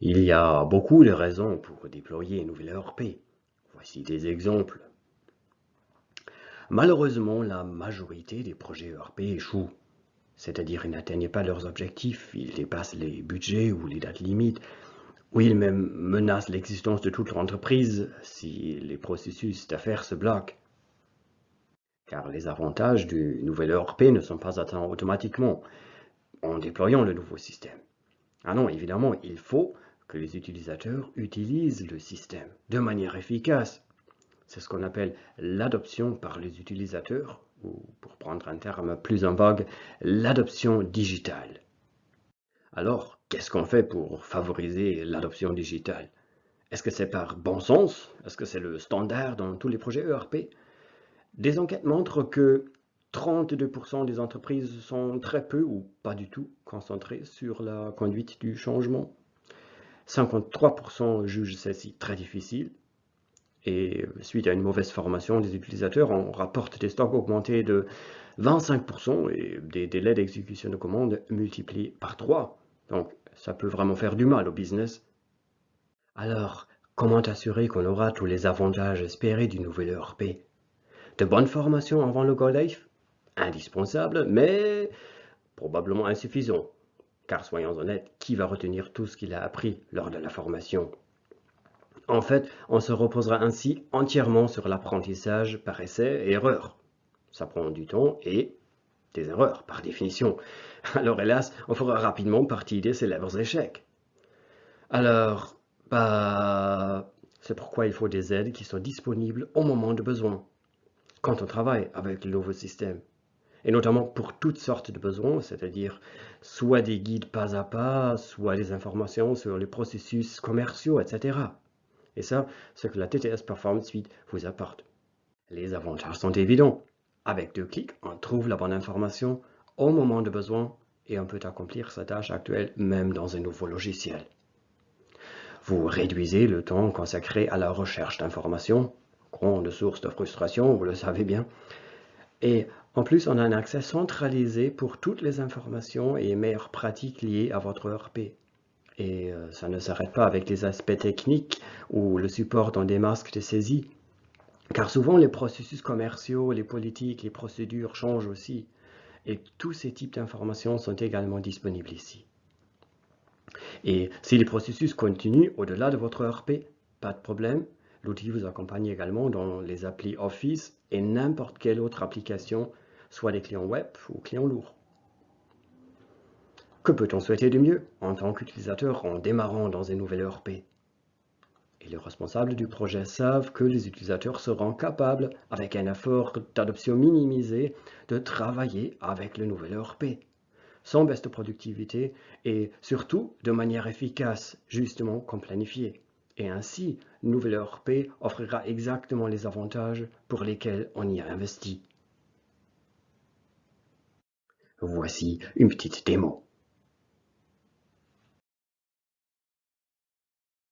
Il y a beaucoup de raisons pour déployer une nouvelle ERP. Voici des exemples. Malheureusement, la majorité des projets ERP échouent, c'est-à-dire ils n'atteignent pas leurs objectifs, ils dépassent les budgets ou les dates limites, ou ils même menacent l'existence de toute l'entreprise si les processus d'affaires se bloquent. Car les avantages du nouvel ERP ne sont pas atteints automatiquement en déployant le nouveau système. Ah non, évidemment, il faut que les utilisateurs utilisent le système de manière efficace. C'est ce qu'on appelle l'adoption par les utilisateurs, ou pour prendre un terme plus en vogue, l'adoption digitale. Alors, qu'est-ce qu'on fait pour favoriser l'adoption digitale? Est-ce que c'est par bon sens? Est-ce que c'est le standard dans tous les projets ERP Des enquêtes montrent que 32% des entreprises sont très peu ou pas du tout concentrées sur la conduite du changement. 53% jugent celle-ci très difficile. Et suite à une mauvaise formation des utilisateurs, on rapporte des stocks augmentés de 25% et des délais d'exécution de commandes multipliés par 3. Donc, ça peut vraiment faire du mal au business. Alors, comment assurer qu'on aura tous les avantages espérés du nouvel ERP De bonnes formations avant le Go Life Indispensable, mais probablement insuffisant. Car soyons honnêtes, qui va retenir tout ce qu'il a appris lors de la formation? En fait, on se reposera ainsi entièrement sur l'apprentissage par essai et erreur. Ça prend du temps et des erreurs, par définition. Alors hélas, on fera rapidement partie des célèbres échecs. Alors, bah, c'est pourquoi il faut des aides qui sont disponibles au moment de besoin, quand on travaille avec le nouveau système et notamment pour toutes sortes de besoins, c'est-à-dire soit des guides pas à pas, soit des informations sur les processus commerciaux, etc. Et ça, ce que la TTS Performance Suite vous apporte. Les avantages sont évidents. Avec deux clics, on trouve la bonne information au moment de besoin et on peut accomplir sa tâche actuelle même dans un nouveau logiciel. Vous réduisez le temps consacré à la recherche d'informations, grande source de frustration, vous le savez bien, et en plus, on a un accès centralisé pour toutes les informations et meilleures pratiques liées à votre ERP. Et euh, ça ne s'arrête pas avec les aspects techniques ou le support dans des masques de saisie. Car souvent, les processus commerciaux, les politiques, les procédures changent aussi. Et tous ces types d'informations sont également disponibles ici. Et si les processus continuent au-delà de votre ERP, pas de problème, L'outil vous accompagne également dans les applis Office et n'importe quelle autre application, soit des clients web ou clients lourds. Que peut-on souhaiter de mieux en tant qu'utilisateur en démarrant dans un nouvel ERP Et les responsables du projet savent que les utilisateurs seront capables, avec un effort d'adoption minimisé, de travailler avec le nouvel ERP sans baisse de productivité et surtout de manière efficace, justement comme planifié. Et ainsi, Nouvelle ERP offrira exactement les avantages pour lesquels on y a investi. Voici une petite démo.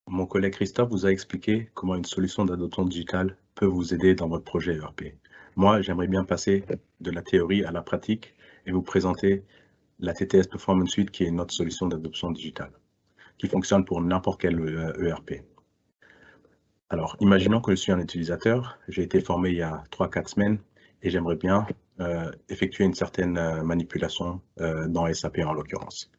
Mon collègue Christophe vous a expliqué comment une solution d'adoption digitale peut vous aider dans votre projet ERP. Moi, j'aimerais bien passer de la théorie à la pratique et vous présenter la TTS Performance Suite qui est notre solution d'adoption digitale, qui fonctionne pour n'importe quel ERP. Alors, imaginons que je suis un utilisateur, j'ai été formé il y a 3-4 semaines et j'aimerais bien euh, effectuer une certaine euh, manipulation euh, dans SAP en l'occurrence.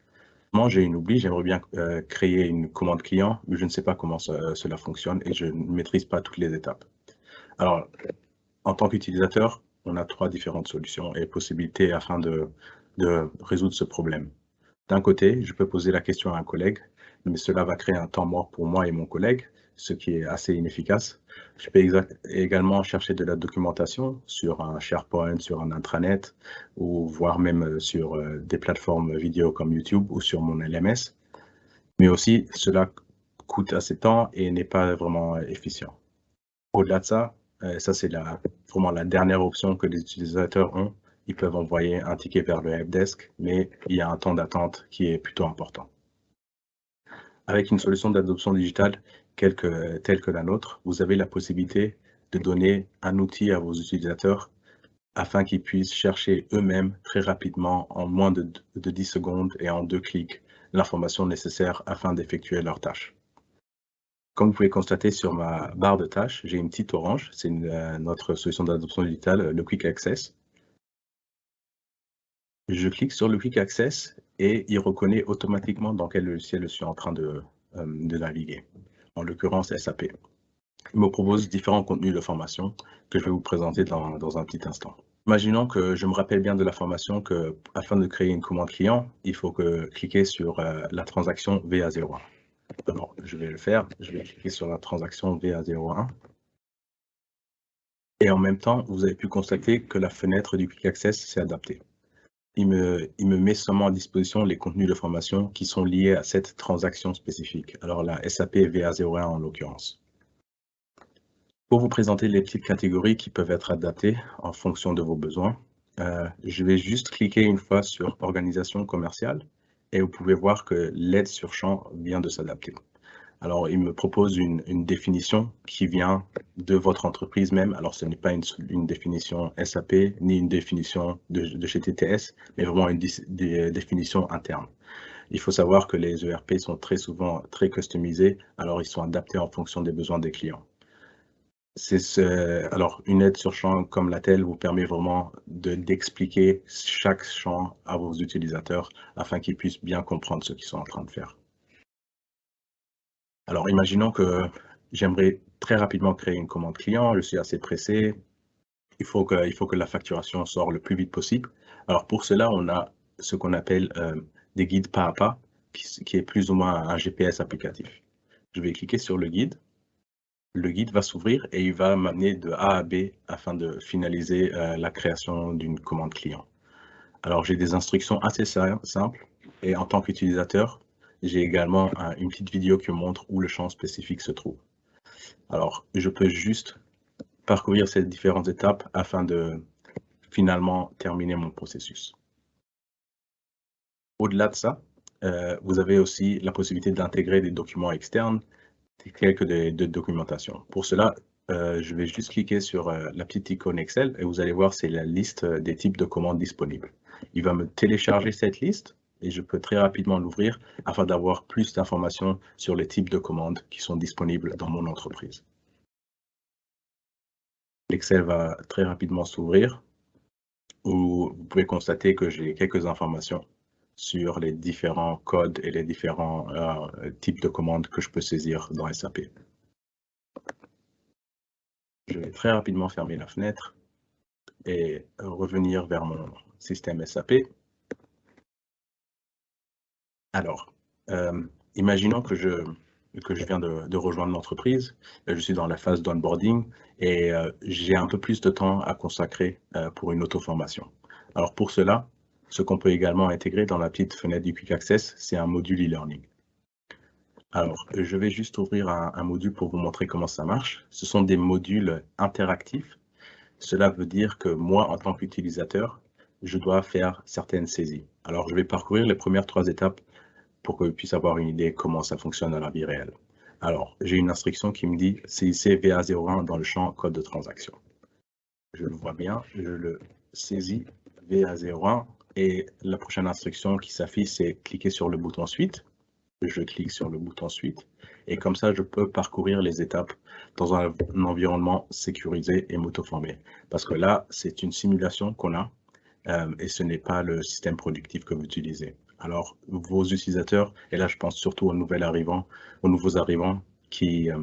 Moi, j'ai une oubli, j'aimerais bien créer une commande client, mais je ne sais pas comment cela fonctionne et je ne maîtrise pas toutes les étapes. Alors, en tant qu'utilisateur, on a trois différentes solutions et possibilités afin de résoudre ce problème. D'un côté, je peux poser la question à un collègue, mais cela va créer un temps mort pour moi et mon collègue ce qui est assez inefficace. Je peux également chercher de la documentation sur un SharePoint, sur un intranet, ou voire même euh, sur euh, des plateformes vidéo comme YouTube ou sur mon LMS. Mais aussi, cela coûte assez de temps et n'est pas vraiment efficient. Au-delà de ça, euh, ça c'est vraiment la dernière option que les utilisateurs ont. Ils peuvent envoyer un ticket vers le helpdesk, mais il y a un temps d'attente qui est plutôt important. Avec une solution d'adoption digitale, telle que la nôtre, vous avez la possibilité de donner un outil à vos utilisateurs afin qu'ils puissent chercher eux-mêmes très rapidement, en moins de, de 10 secondes et en deux clics, l'information nécessaire afin d'effectuer leurs tâches. Comme vous pouvez constater sur ma barre de tâches, j'ai une petite orange, c'est euh, notre solution d'adoption digitale, le Quick Access. Je clique sur le Quick Access et il reconnaît automatiquement dans quel logiciel je suis en train de, euh, naviguer, en l'occurrence SAP. Il me propose différents contenus de formation que je vais vous présenter dans, un petit instant. Imaginons que je me rappelle bien de la formation que, afin de créer une commande client, il faut que cliquer sur euh, la transaction VA01. Alors, je vais le faire. Je vais cliquer sur la transaction VA01. Et en même temps, vous avez pu constater que la fenêtre du Quick Access s'est adaptée. Il me, met seulement à disposition les contenus de formation qui sont liés à cette transaction spécifique. Alors la SAP VA01 en l'occurrence. Pour vous présenter les petites catégories qui peuvent être adaptées en fonction de vos besoins, euh, je vais juste cliquer une fois sur Organisation commerciale et vous pouvez voir que l'aide sur champ vient de s'adapter. Alors, il me propose une, définition qui vient de votre entreprise même. Alors, ce n'est pas une, définition SAP ni une définition de, chez TTS, mais vraiment une définition interne. Il faut savoir que les ERP sont très souvent très customisés, alors ils sont adaptés en fonction des besoins des clients alors une aide sur champ comme la telle vous permet vraiment d'expliquer chaque champ à vos utilisateurs afin qu'ils puissent bien comprendre ce qu'ils sont en train de faire. Alors imaginons que j'aimerais très rapidement créer une commande client, je suis assez pressé, il faut que, la facturation sorte le plus vite possible. Alors pour cela, on a ce qu'on appelle euh, des guides pas à pas, qui est plus ou moins un GPS applicatif. Je vais cliquer sur le guide le guide va s'ouvrir et il va m'amener de A à B afin de finaliser euh, la création d'une commande client. Alors j'ai des instructions assez simples et en tant qu'utilisateur, j'ai également une petite vidéo qui montre où le champ spécifique se trouve. Alors je peux juste parcourir ces différentes étapes afin de finalement terminer mon processus. Au-delà de ça, euh, vous avez aussi la possibilité d'intégrer des documents externes quelques de, documentation. Pour cela, euh, je vais juste cliquer sur euh, la petite icône Excel et vous allez voir, c'est la liste des types de commandes disponibles. Il va me télécharger cette liste et je peux très rapidement l'ouvrir afin d'avoir plus d'informations sur les types de commandes qui sont disponibles dans mon entreprise. L'Excel va très rapidement s'ouvrir où vous pouvez constater que j'ai quelques informations sur les différents codes et les différents euh, types de commandes que je peux saisir dans SAP. Je vais très rapidement fermer la fenêtre et revenir vers mon système SAP. Alors, euh, imaginons que je, viens de, rejoindre l'entreprise, je suis dans la phase d'onboarding et euh, j'ai un peu plus de temps à consacrer pour une auto-formation. Alors pour cela, ce qu'on peut également intégrer dans la petite fenêtre du Quick Access, c'est un module e-learning. Alors, je vais juste ouvrir un, module pour vous montrer comment ça marche. Ce sont des modules interactifs. Cela veut dire que moi, en tant qu'utilisateur, je dois faire certaines saisies. Alors, je vais parcourir les premières trois étapes pour que vous puissiez avoir une idée comment ça fonctionne dans la vie réelle. Alors, j'ai une instruction qui me dit CIC VA01 dans le champ code de transaction. Je le vois bien, je le saisis VA01 et la prochaine instruction qui s'affiche, c'est cliquer sur le bouton suite. Je clique sur le bouton suite. Et comme ça, je peux parcourir les étapes dans un, environnement sécurisé et moto-formé. Parce que là, c'est une simulation qu'on a euh, et ce n'est pas le système productif que vous utilisez. Alors, vos utilisateurs, et là, je pense surtout aux nouveaux arrivants, aux nouveaux arrivants qui, euh,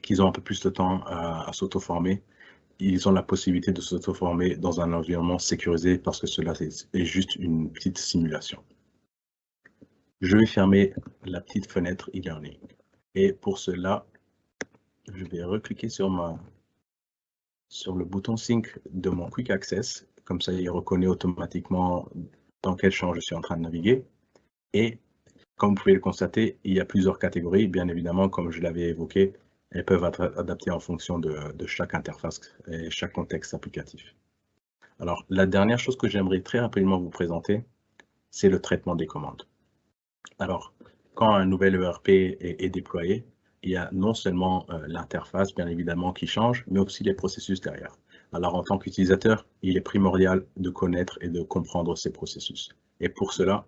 qui ont un peu plus de temps à, à s'auto-former, ils ont la possibilité de s'auto-former dans un environnement sécurisé parce que cela est juste une petite simulation. Je vais fermer la petite fenêtre e-learning. Et pour cela, je vais recliquer sur, ma, sur le bouton Sync de mon Quick Access. Comme ça, il reconnaît automatiquement dans quel champ je suis en train de naviguer. Et comme vous pouvez le constater, il y a plusieurs catégories. Bien évidemment, comme je l'avais évoqué, elles peuvent être adaptées en fonction de, chaque interface et chaque contexte applicatif. Alors, la dernière chose que j'aimerais très rapidement vous présenter, c'est le traitement des commandes. Alors, quand un nouvel ERP est, déployé, il y a non seulement euh, l'interface, bien évidemment, qui change, mais aussi les processus derrière. Alors, en tant qu'utilisateur, il est primordial de connaître et de comprendre ces processus. Et pour cela,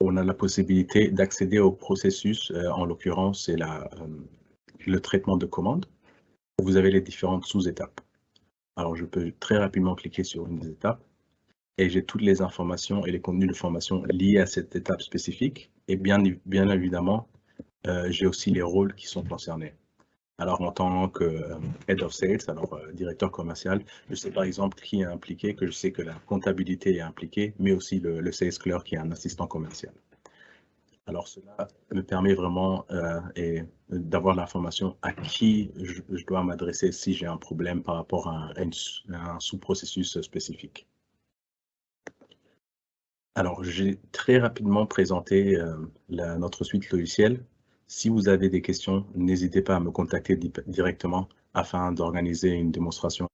on a la possibilité d'accéder au processus, euh, en l'occurrence, c'est le traitement de commande. Vous avez les différentes sous-étapes. Alors, je peux très rapidement cliquer sur une des étapes et j'ai toutes les informations et les contenus de formation liés à cette étape spécifique. Et bien, bien évidemment, j'ai aussi les rôles qui sont concernés. Alors, en tant que euh, Head of Sales, alors euh, directeur commercial, je sais par exemple qui est impliqué, que je sais que la comptabilité est impliquée, mais aussi le, Sales Clerk qui est un assistant commercial. Alors, cela me permet vraiment euh, d'avoir l'information à qui je, dois m'adresser si j'ai un problème par rapport à un, sous-processus spécifique. Alors, j'ai très rapidement présenté notre suite logicielle si vous avez des questions, n'hésitez pas à me contacter directement afin d'organiser une démonstration